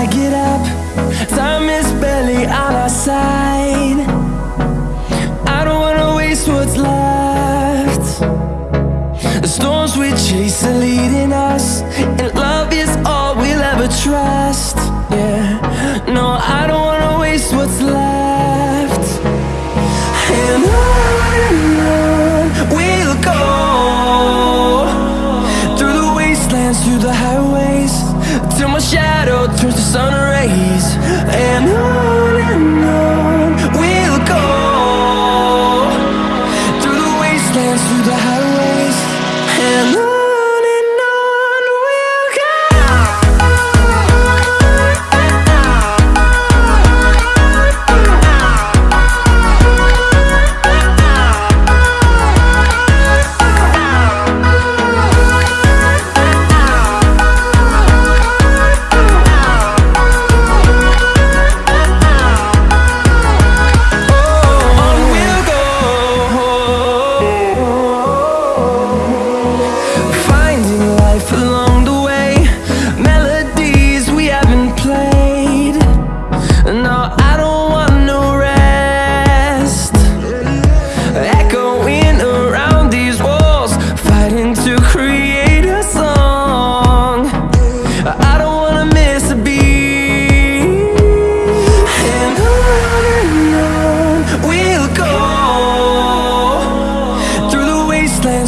I get up Time is barely on our side. I don't wanna waste what's left. The storms we chase are leading us wastelands, through the highways Till my shadow turns to sun rays. And on and on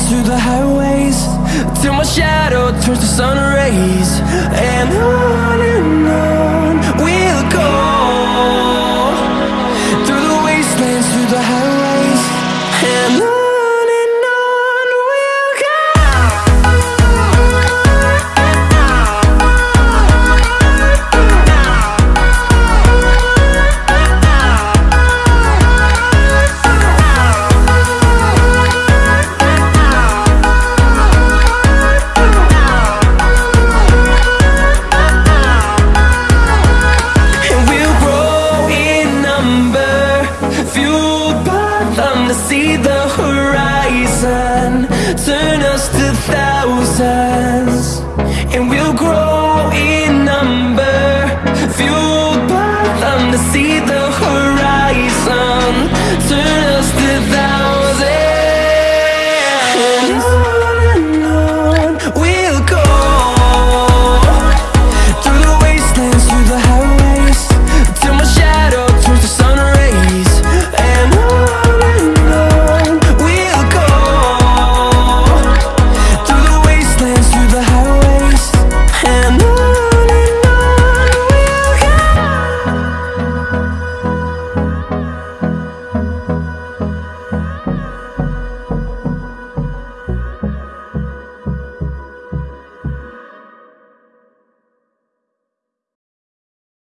wastelands, through the highways Till my shadow turns to sun rays. And on and on Us to thousands And we'll grow